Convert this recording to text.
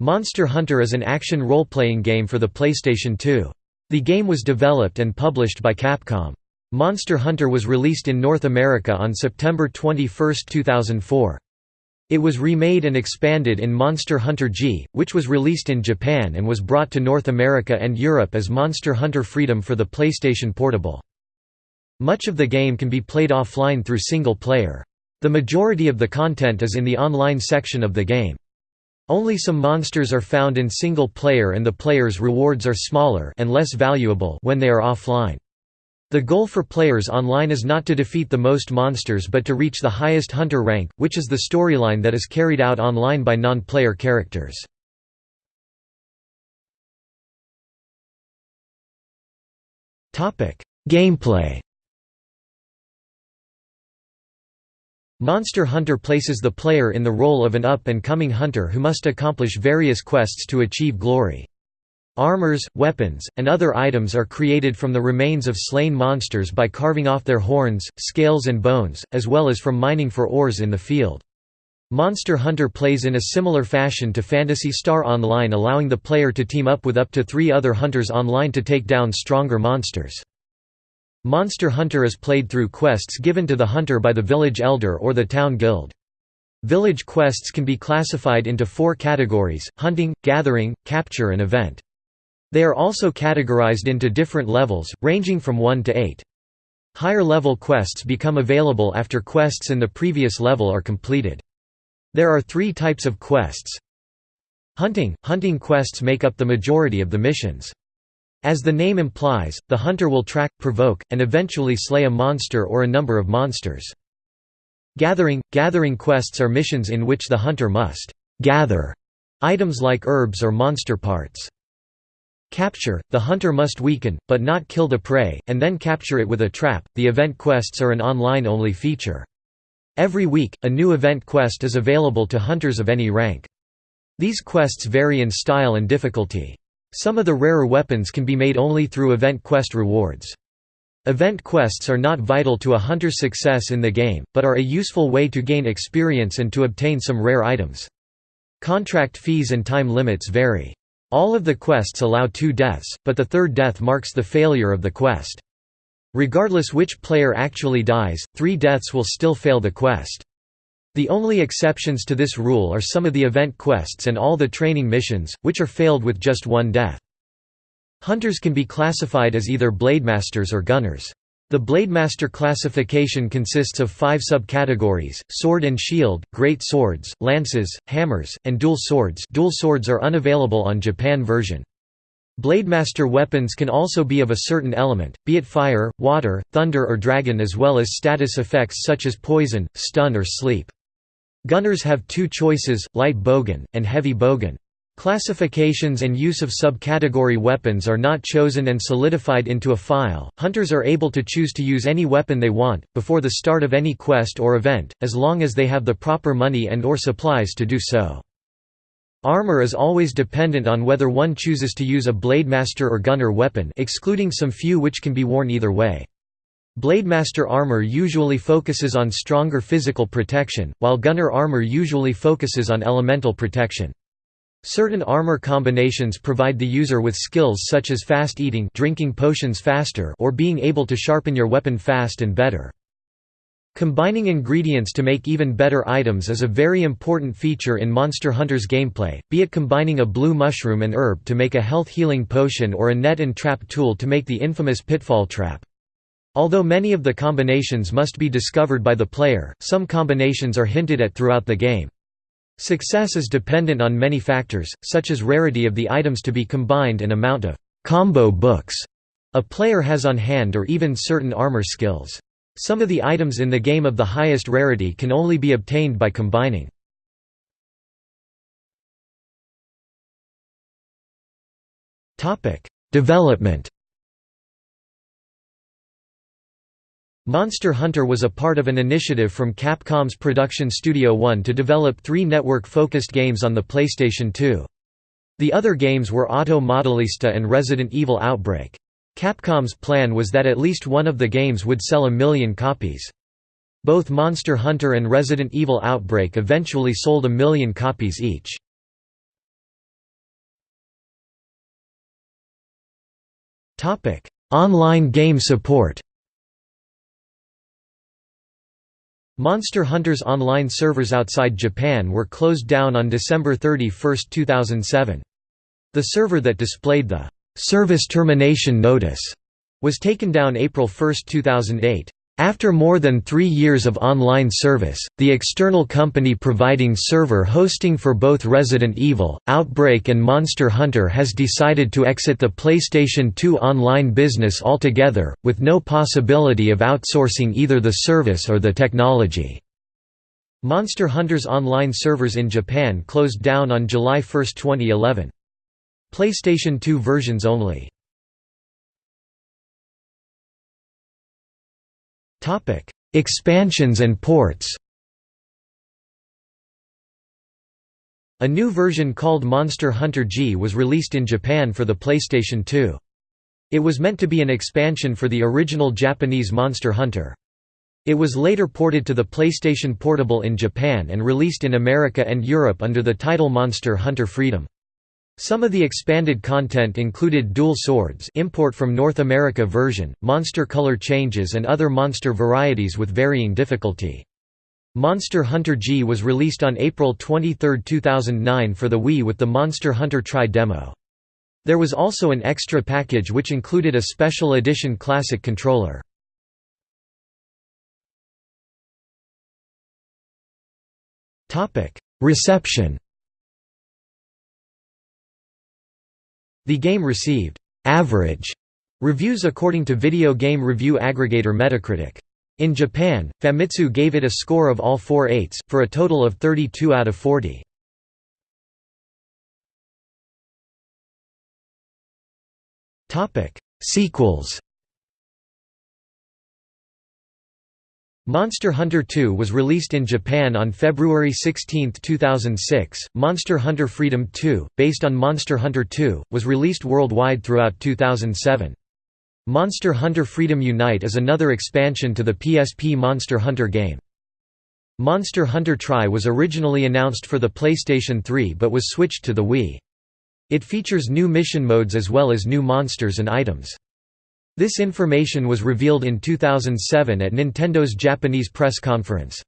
Monster Hunter is an action role-playing game for the PlayStation 2. The game was developed and published by Capcom. Monster Hunter was released in North America on September 21, 2004. It was remade and expanded in Monster Hunter G, which was released in Japan and was brought to North America and Europe as Monster Hunter Freedom for the PlayStation Portable. Much of the game can be played offline through single player. The majority of the content is in the online section of the game. Only some monsters are found in single player and the player's rewards are smaller and less valuable when they are offline. The goal for players online is not to defeat the most monsters but to reach the highest hunter rank, which is the storyline that is carried out online by non-player characters. Gameplay Monster Hunter places the player in the role of an up-and-coming hunter who must accomplish various quests to achieve glory. Armors, weapons, and other items are created from the remains of slain monsters by carving off their horns, scales and bones, as well as from mining for ores in the field. Monster Hunter plays in a similar fashion to Phantasy Star Online allowing the player to team up with up to three other hunters online to take down stronger monsters. Monster Hunter is played through quests given to the hunter by the village elder or the town guild. Village quests can be classified into four categories, hunting, gathering, capture and event. They are also categorized into different levels, ranging from 1 to 8. Higher level quests become available after quests in the previous level are completed. There are three types of quests. Hunting – Hunting quests make up the majority of the missions. As the name implies, the hunter will track, provoke, and eventually slay a monster or a number of monsters. Gathering – Gathering quests are missions in which the hunter must «gather» items like herbs or monster parts. Capture – The hunter must weaken, but not kill the prey, and then capture it with a trap. The event quests are an online-only feature. Every week, a new event quest is available to hunters of any rank. These quests vary in style and difficulty. Some of the rarer weapons can be made only through event quest rewards. Event quests are not vital to a hunter's success in the game, but are a useful way to gain experience and to obtain some rare items. Contract fees and time limits vary. All of the quests allow two deaths, but the third death marks the failure of the quest. Regardless which player actually dies, three deaths will still fail the quest. The only exceptions to this rule are some of the event quests and all the training missions, which are failed with just one death. Hunters can be classified as either blademasters or gunners. The Blademaster classification consists of five subcategories, sword and shield, great swords, lances, hammers, and dual swords dual swords are unavailable on Japan version. Blademaster weapons can also be of a certain element, be it fire, water, thunder or dragon as well as status effects such as poison, stun or sleep. Gunners have two choices, light bowgun, and heavy bowgun. Classifications and use of subcategory weapons are not chosen and solidified into a file. Hunters are able to choose to use any weapon they want before the start of any quest or event, as long as they have the proper money and or supplies to do so. Armor is always dependent on whether one chooses to use a blademaster or gunner weapon, excluding some few which can be worn either way. Blademaster armor usually focuses on stronger physical protection, while gunner armor usually focuses on elemental protection. Certain armor combinations provide the user with skills such as fast eating drinking potions faster or being able to sharpen your weapon fast and better. Combining ingredients to make even better items is a very important feature in Monster Hunter's gameplay, be it combining a blue mushroom and herb to make a health healing potion or a net and trap tool to make the infamous pitfall trap. Although many of the combinations must be discovered by the player, some combinations are hinted at throughout the game. Success is dependent on many factors, such as rarity of the items to be combined and amount of «combo books» a player has on hand or even certain armor skills. Some of the items in the game of the highest rarity can only be obtained by combining. Development Monster Hunter was a part of an initiative from Capcom's Production Studio One to develop three network-focused games on the PlayStation 2. The other games were Auto Modelista and Resident Evil Outbreak. Capcom's plan was that at least one of the games would sell a million copies. Both Monster Hunter and Resident Evil Outbreak eventually sold a million copies each. Online game support Monster Hunter's online servers outside Japan were closed down on December 31, 2007. The server that displayed the «service termination notice» was taken down April 1, 2008. After more than three years of online service, the external company providing server hosting for both Resident Evil, Outbreak and Monster Hunter has decided to exit the PlayStation 2 online business altogether, with no possibility of outsourcing either the service or the technology. Monster Hunter's online servers in Japan closed down on July 1, 2011. PlayStation 2 versions only. Expansions and ports A new version called Monster Hunter G was released in Japan for the PlayStation 2. It was meant to be an expansion for the original Japanese Monster Hunter. It was later ported to the PlayStation Portable in Japan and released in America and Europe under the title Monster Hunter Freedom. Some of the expanded content included dual swords import from North America version, monster color changes and other monster varieties with varying difficulty. Monster Hunter G was released on April 23, 2009 for the Wii with the Monster Hunter Tri demo. There was also an extra package which included a special edition classic controller. Reception The game received «average» reviews according to video game review aggregator Metacritic. In Japan, Famitsu gave it a score of all four eights, for a total of 32 out of 40. Sequels Monster Hunter 2 was released in Japan on February 16, 2006. Monster Hunter Freedom 2, based on Monster Hunter 2, was released worldwide throughout 2007. Monster Hunter Freedom Unite is another expansion to the PSP Monster Hunter game. Monster Hunter Tri was originally announced for the PlayStation 3 but was switched to the Wii. It features new mission modes as well as new monsters and items. This information was revealed in 2007 at Nintendo's Japanese press conference.